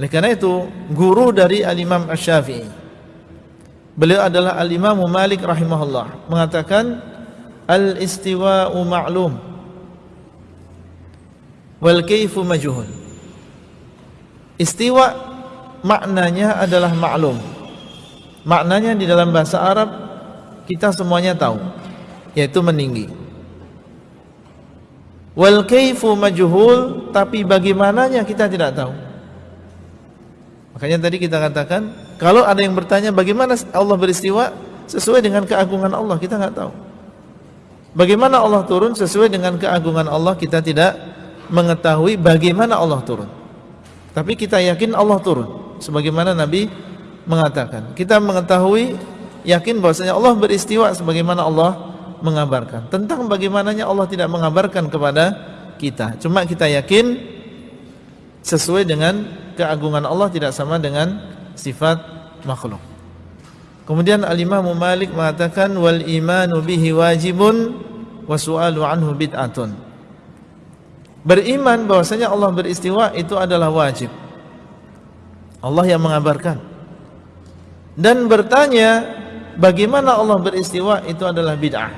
Oleh karena itu, guru dari Al-Imam Ash-Syafi'i. Beliau adalah Al-Imam Malik rahimahullah. Mengatakan, Al-istiwa'u ma'lum. Wal-kayfu majuhun. Istiwa maknanya adalah maklum. Maknanya di dalam bahasa Arab, kita semuanya tahu. Yaitu meninggi. Wal-kayfu majuhul, tapi bagaimananya kita tidak tahu. Makanya tadi kita katakan, kalau ada yang bertanya bagaimana Allah beristiwa, sesuai dengan keagungan Allah, kita tidak tahu. Bagaimana Allah turun sesuai dengan keagungan Allah, kita tidak mengetahui bagaimana Allah turun. Tapi kita yakin Allah turun, sebagaimana Nabi mengatakan. Kita mengetahui, yakin bahwasanya Allah beristiwa sebagaimana Allah mengabarkan. Tentang bagaimananya Allah tidak mengabarkan kepada kita. Cuma kita yakin sesuai dengan keagungan Allah tidak sama dengan sifat makhluk. Kemudian Al-Imam Malik mengatakan wal imanu bihi wajibun wa su'alu anhu bid'atun. Beriman bahwasanya Allah beristiwa itu adalah wajib. Allah yang mengabarkan. Dan bertanya bagaimana Allah beristiwa itu adalah bid'ah.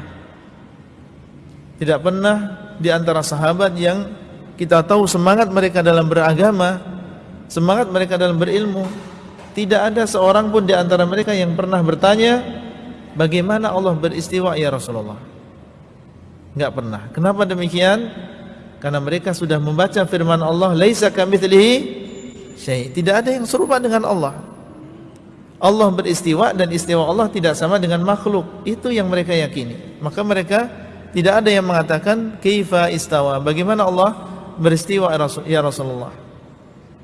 Tidak pernah di antara sahabat yang kita tahu semangat mereka dalam beragama semangat mereka dalam berilmu. Tidak ada seorang pun di antara mereka yang pernah bertanya bagaimana Allah beristiwa ya Rasulullah? Enggak pernah. Kenapa demikian? Karena mereka sudah membaca firman Allah laisa kamitslihi syai. Tidak ada yang serupa dengan Allah. Allah beristiwa dan istiwa Allah tidak sama dengan makhluk. Itu yang mereka yakini. Maka mereka tidak ada yang mengatakan kaifa istawa? Bagaimana Allah beristiwa ya Rasulullah